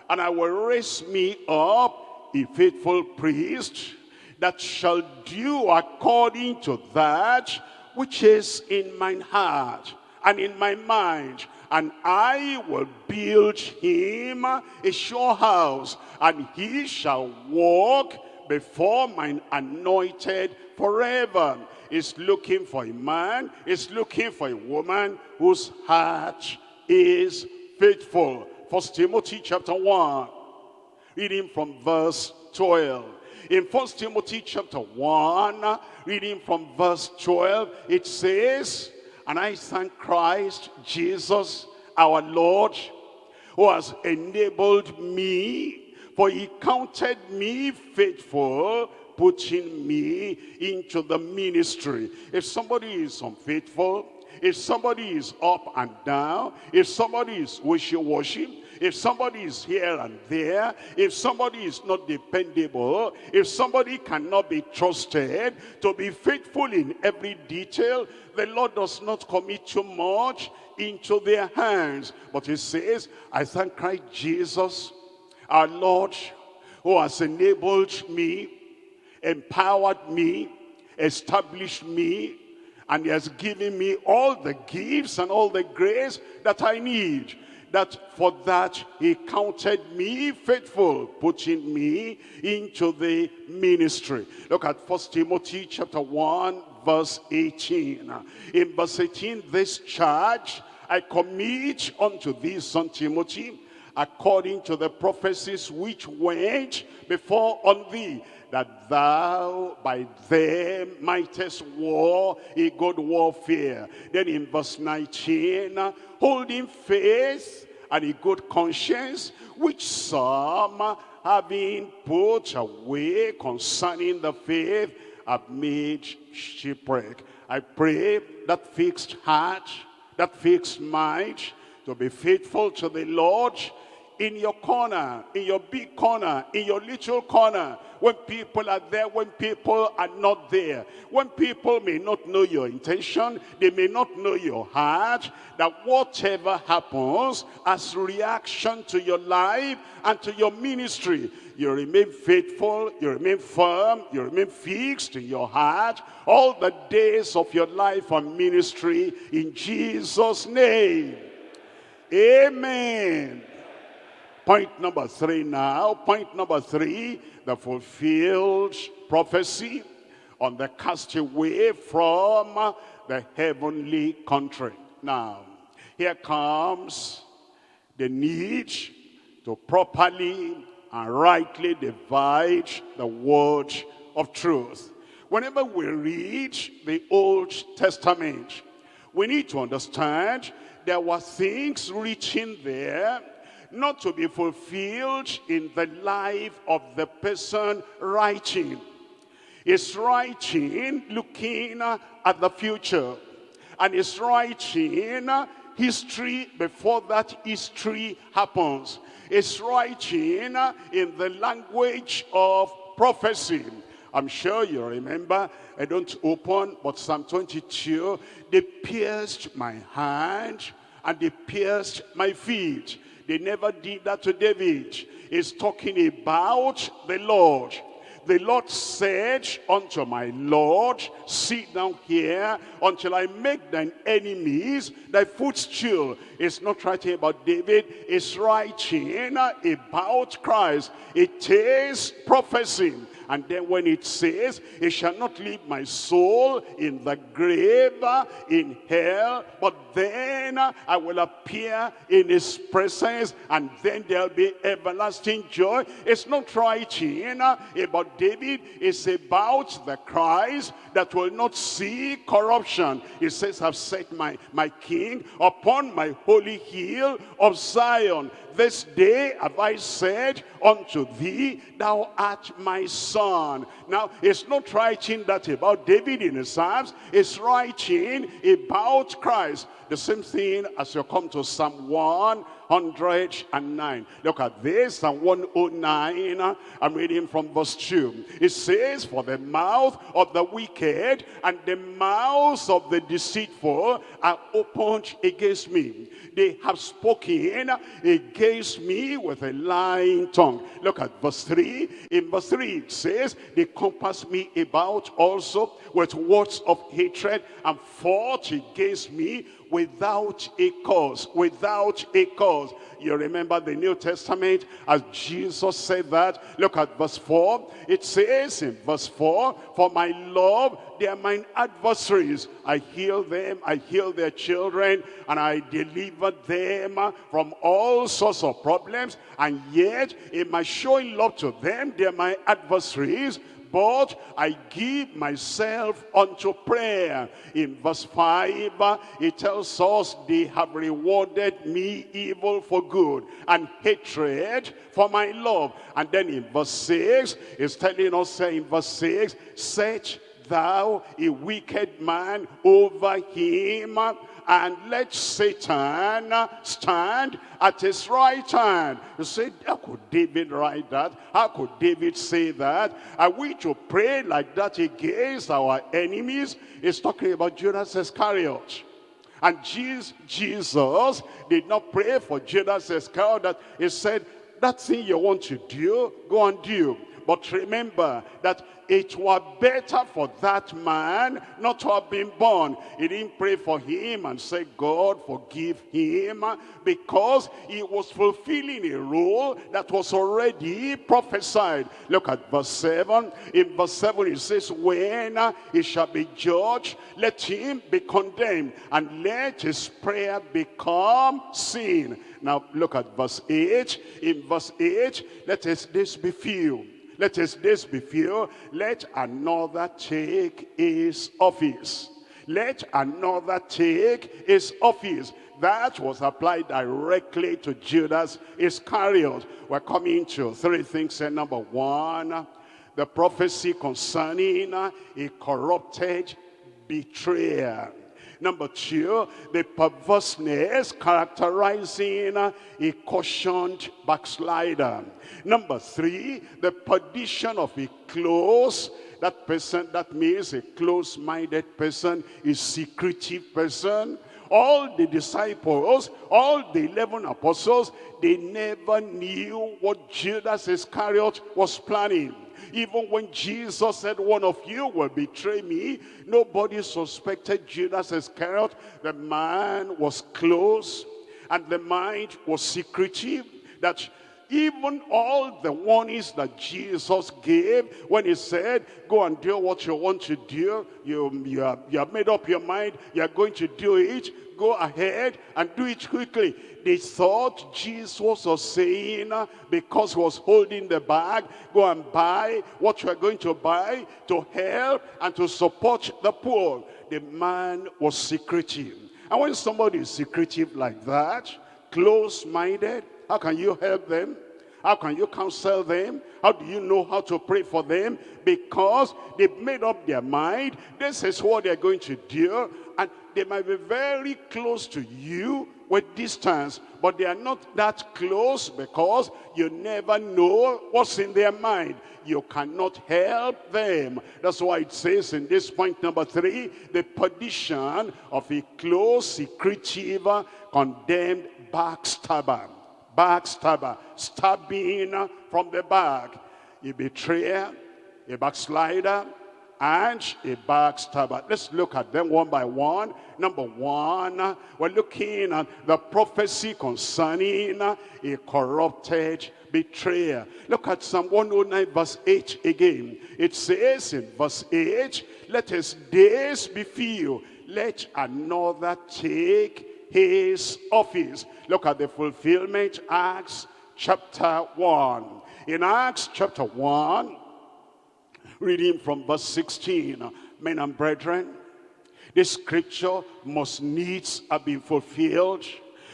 And I will raise me up a faithful priest that shall do according to that which is in mine heart and in my mind. And I will build him a sure house, and he shall walk before mine anointed forever. Is looking for a man, is looking for a woman whose heart is faithful. First Timothy chapter 1, reading from verse 12. In First Timothy chapter 1, reading from verse 12, it says, And I thank Christ Jesus our Lord, who has enabled me, for he counted me faithful, putting me into the ministry. If somebody is unfaithful, if somebody is up and down, if somebody is wishy-washy, if somebody is here and there, if somebody is not dependable, if somebody cannot be trusted to be faithful in every detail, the Lord does not commit too much into their hands. But he says, I thank Christ Jesus, our Lord, who has enabled me, empowered me, established me, and he has given me all the gifts and all the grace that I need that for that he counted me faithful, putting me into the ministry. Look at First Timothy chapter 1, verse 18. In verse 18, this charge I commit unto thee, son Timothy, according to the prophecies which went before on thee, that thou by them mightest war a good warfare. Then in verse 19, holding faith and a good conscience, which some having put away concerning the faith have made shipwreck. I pray that fixed heart, that fixed mind, to be faithful to the Lord in your corner, in your big corner, in your little corner, when people are there, when people are not there, when people may not know your intention, they may not know your heart, that whatever happens as reaction to your life and to your ministry, you remain faithful, you remain firm, you remain fixed in your heart all the days of your life and ministry in Jesus' name. Amen. Point number three now. Point number three, the fulfilled prophecy on the castaway from the heavenly country. Now, here comes the need to properly and rightly divide the word of truth. Whenever we read the Old Testament, we need to understand there were things written there not to be fulfilled in the life of the person writing. Is writing looking at the future. And is writing history before that history happens. Is writing in the language of prophecy. I'm sure you remember, I don't open, but Psalm 22, they pierced my hand and they pierced my feet. They never did that to David. He's talking about the Lord. The Lord said unto my Lord, sit down here until I make thine enemies thy footstool. It's not writing about David, it's writing about Christ. It is prophecy. And then when it says, it shall not leave my soul in the grave, in hell, but then I will appear in his presence, and then there'll be everlasting joy. It's not writing eh, about David, it's about the Christ that will not see corruption. It says, I've set my, my king upon my holy hill of Zion. This day have I said unto thee, thou art my son. Now, it's not writing that about David in the Psalms. It's writing about Christ. The same thing as you come to Psalm 109. Look at this, Psalm 109. I'm reading from verse 2. It says, For the mouth of the wicked and the mouths of the deceitful are opened against me. They have spoken against me with a lying tongue. Look at verse 3. In verse 3 it says, They compass me about also with words of hatred and fought against me without a cause, without a cause. You remember the New Testament as Jesus said that. Look at verse 4. It says in verse 4, For my love, they are mine adversaries. I heal them, I heal their children, and I deliver them from all sorts of problems. And yet, in my showing love to them, they are my adversaries but I give myself unto prayer. In verse 5, it tells us they have rewarded me evil for good and hatred for my love. And then in verse 6, it's telling us in verse 6, set thou a wicked man over him and let Satan stand at his right hand. You say, how could David write that? How could David say that? Are we to pray like that against our enemies? He's talking about Judas Iscariot. And Jesus did not pray for Judas Iscariot. He said, that thing you want to do, go and do. But remember that it were better for that man not to have been born. He didn't pray for him and say, God, forgive him, because he was fulfilling a role that was already prophesied. Look at verse 7. In verse 7 it says, when he shall be judged, let him be condemned, and let his prayer become sin. Now look at verse 8. In verse 8, let this be few let his days be few. Let another take his office. Let another take his office. That was applied directly to Judas Iscariot. We're coming to three things. And number one, the prophecy concerning uh, a corrupted betrayer. Number two, the perverseness characterizing uh, a cautioned backslider. Number three, the perdition of a close that person, that means a close-minded person, a secretive person. All the disciples, all the 11 apostles, they never knew what Judas Iscariot was planning. Even when Jesus said, one of you will betray me, nobody suspected Judas Iscariot. The man was close and the mind was secretive. That even all the warnings that Jesus gave when he said, go and do what you want to do, you, you, have, you have made up your mind, you're going to do it, go ahead and do it quickly. They thought Jesus was saying, because he was holding the bag, go and buy what you are going to buy to help and to support the poor. The man was secretive. And when somebody is secretive like that, close-minded, how can you help them? How can you counsel them? How do you know how to pray for them? Because they've made up their mind. This is what they're going to do. And they might be very close to you with distance. But they are not that close because you never know what's in their mind. You cannot help them. That's why it says in this point number three, the perdition of a close, secretive, condemned backstabber backstabber, stabbing from the back, a betrayer, a backslider, and a backstabber. Let's look at them one by one. Number one, we're looking at the prophecy concerning a corrupted betrayer. Look at Psalm 109 verse 8 again. It says in verse 8, let his days be few, let another take his office. Look at the fulfillment, Acts chapter 1. In Acts chapter 1, reading from verse 16, men and brethren, this scripture must needs have been fulfilled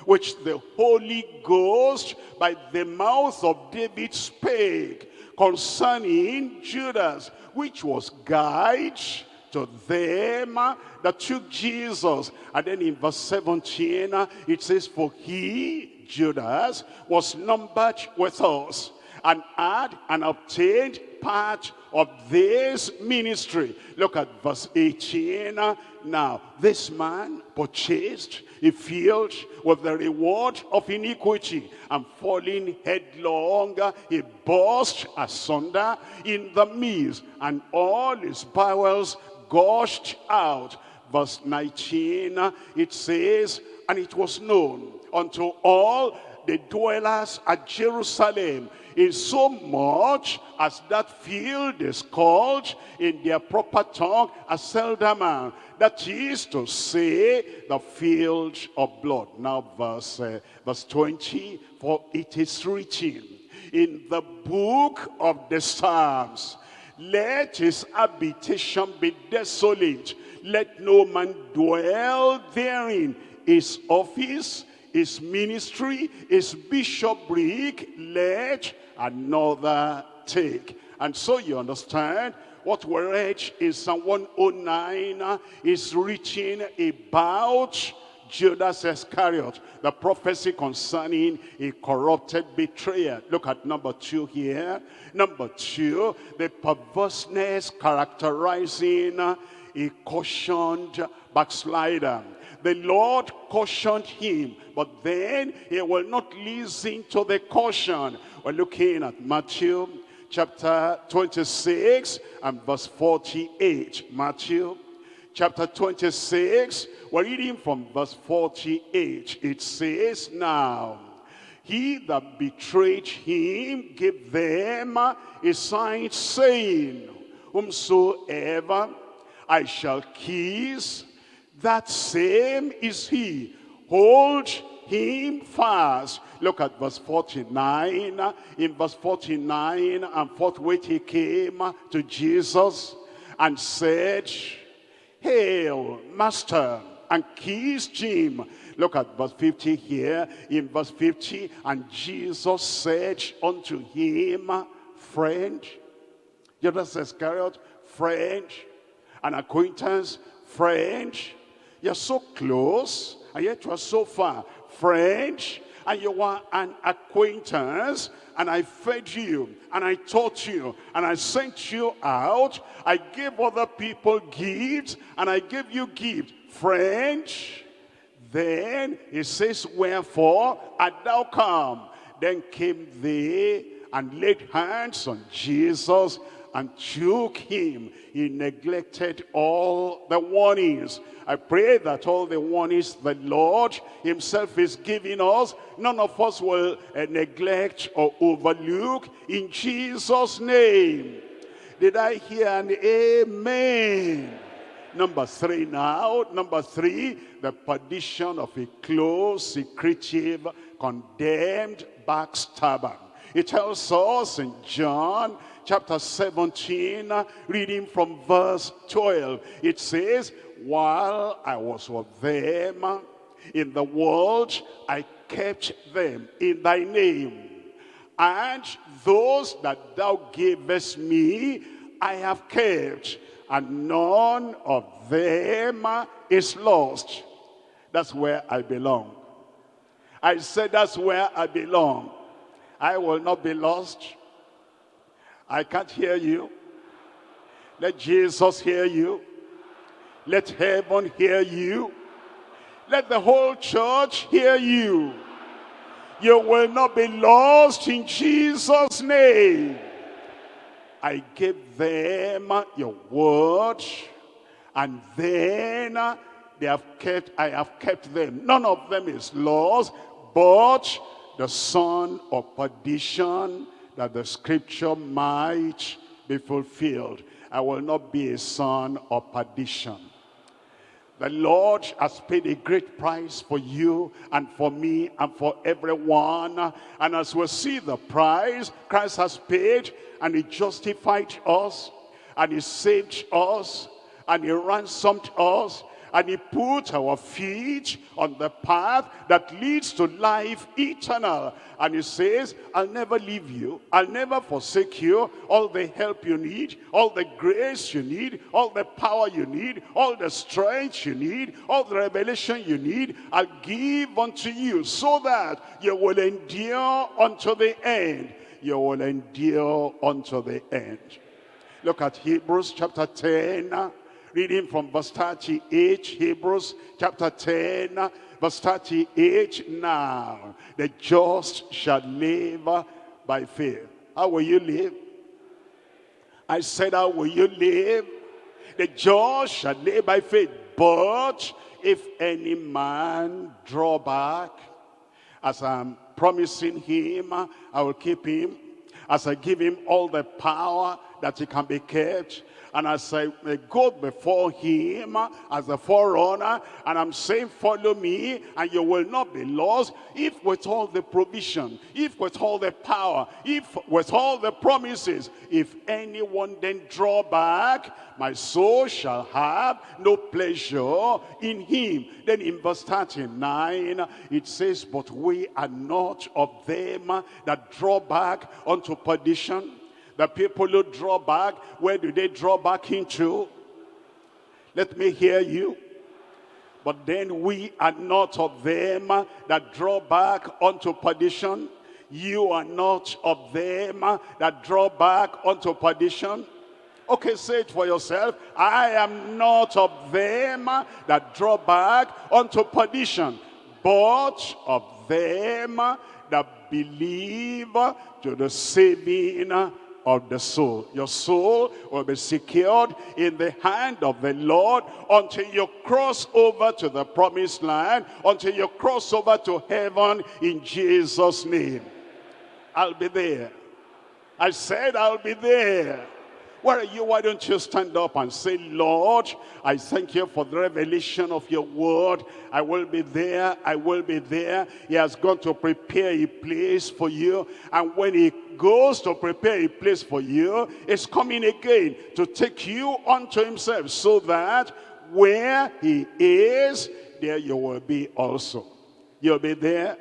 which the Holy Ghost by the mouth of David spake concerning Judas, which was guide to them that took Jesus. And then in verse 17, it says, For he, Judas, was numbered with us and had and obtained part of this ministry. Look at verse 18. Now, this man purchased a field with the reward of iniquity and falling headlong, he burst asunder in the midst and all his bowels gushed out. Verse 19, it says, And it was known unto all the dwellers at Jerusalem in so much as that field is called in their proper tongue Aceldama. That is to say, the field of blood. Now verse, uh, verse 20, for it is written in the book of the Psalms, let his habitation be desolate. Let no man dwell therein. His office, his ministry, his bishopric, let another take. And so you understand what we read in Psalm 109 is reaching about Judas Iscariot, the prophecy concerning a corrupted betrayer. Look at number two here. Number two, the perverseness characterizing uh, a cautioned backslider. The Lord cautioned him, but then he will not listen to the caution. We're looking at Matthew chapter 26 and verse 48. Matthew chapter 26, we're reading from verse 48. It says, Now, he that betrayed him gave them a sign saying, Whomsoever I shall kiss, that same is he. Hold him fast. Look at verse 49. In verse 49 and forthwith he came to Jesus and said, Hail, Master, and kissed him. Look at verse 50 here. In verse 50, and Jesus said unto him, Friend, Judas Iscariot, friend, an acquaintance, friend, you're so close, and yet you are so far. Friend, and you were an acquaintance, and I fed you, and I taught you, and I sent you out. I gave other people gifts, and I gave you gifts. Friend, then he says, Wherefore art thou come? Then came they and laid hands on Jesus and took him. He neglected all the warnings. I pray that all the warnings the Lord himself is giving us, none of us will uh, neglect or overlook in Jesus' name. Did I hear an amen? Number three now. Number three, the perdition of a close, secretive, condemned backstabber. It tells us in John chapter 17, reading from verse 12. It says, While I was with them in the world, I kept them in thy name. And those that thou gavest me, I have kept, and none of them is lost. That's where I belong. I said that's where I belong. I will not be lost. I can't hear you. Let Jesus hear you. Let heaven hear you. Let the whole church hear you. You will not be lost in Jesus' name. I gave them your word, and then they have kept, I have kept them. None of them is lost, but the son of perdition that the scripture might be fulfilled. I will not be a son of perdition. The Lord has paid a great price for you and for me and for everyone. And as we see the price Christ has paid and he justified us and he saved us and he ransomed us and he put our feet on the path that leads to life eternal. And he says, I'll never leave you. I'll never forsake you. All the help you need, all the grace you need, all the power you need, all the strength you need, all the revelation you need, I'll give unto you so that you will endure unto the end. You will endure unto the end. Look at Hebrews chapter 10 Reading from verse 38, Hebrews chapter 10, verse 38. Now, the just shall live by faith. How will you live? I said, how will you live? The just shall live by faith. But if any man draw back, as I'm promising him, I will keep him. As I give him all the power that he can be kept, and as I go before him as a forerunner, and I'm saying, follow me, and you will not be lost, if with all the provision, if with all the power, if with all the promises, if anyone then draw back, my soul shall have no pleasure in him. Then in verse 39, it says, but we are not of them that draw back unto perdition, the people who draw back, where do they draw back into? Let me hear you. But then we are not of them that draw back unto perdition. You are not of them that draw back unto perdition. Okay, say it for yourself. I am not of them that draw back unto perdition, but of them that believe to the saving of the soul. Your soul will be secured in the hand of the Lord until you cross over to the promised land, until you cross over to heaven in Jesus' name. I'll be there. I said I'll be there. Where are you? Why don't you stand up and say, Lord, I thank you for the revelation of your word. I will be there. I will be there. He has gone to prepare a place for you. And when he goes to prepare a place for you, he's coming again to take you unto himself so that where he is, there you will be also. You'll be there.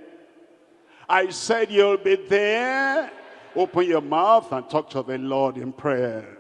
I said you'll be there. Open your mouth and talk to the Lord in prayer.